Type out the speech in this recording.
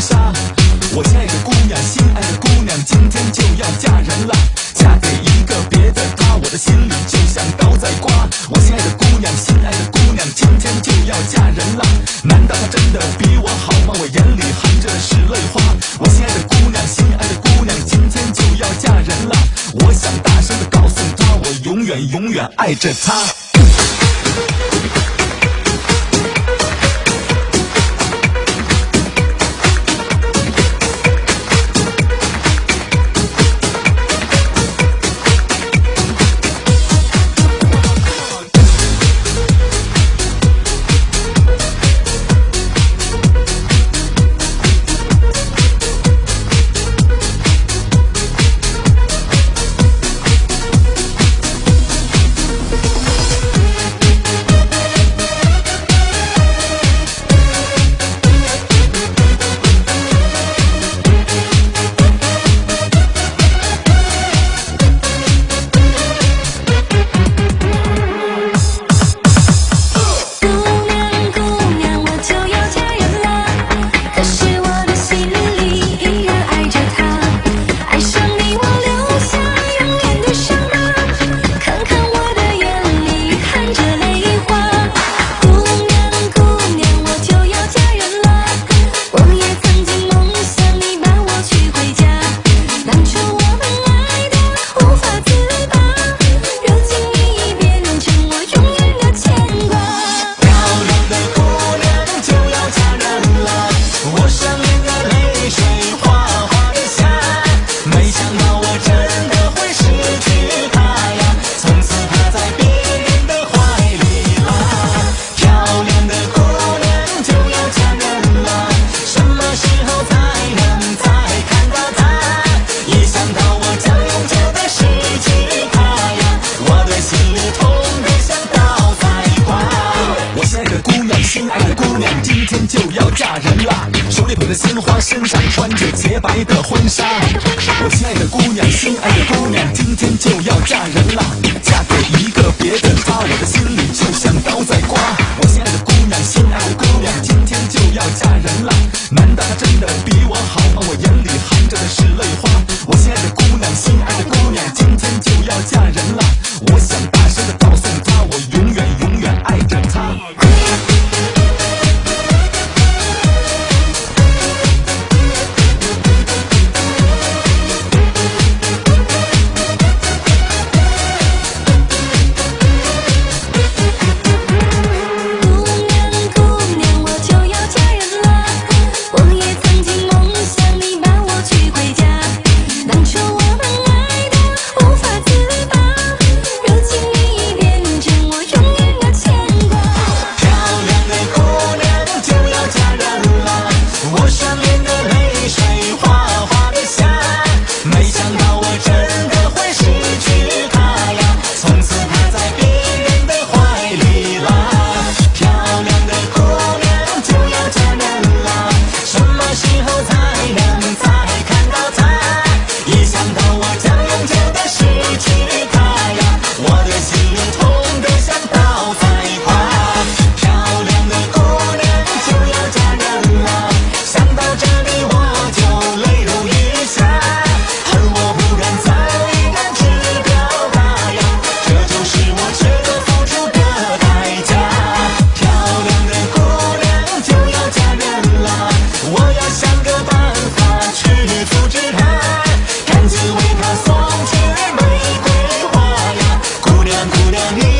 杀我心爱的姑娘心爱的姑娘今天就要嫁人啦嫁给一个别的他我的心里就像刀在刮。我心爱的姑娘心爱的姑娘今天就要嫁人啦难道他真的比我好吗？我眼里含着是泪花。我心爱的姑娘心爱的姑娘今天就要嫁人啦我想大声的告诉她我永远永远爱着她。心爱的姑娘今天就要嫁人啦，手里捧着鲜花，身上穿着洁白的婚纱。我心爱的姑娘心爱的姑娘今天就要嫁人啦，嫁给一个别的他，我的心里就像刀在刮。我心爱的姑娘心爱的姑娘今天就要嫁人啦，难道她真的比我好吗？我眼里含着的是泪花。我心爱的姑娘心爱。Guarani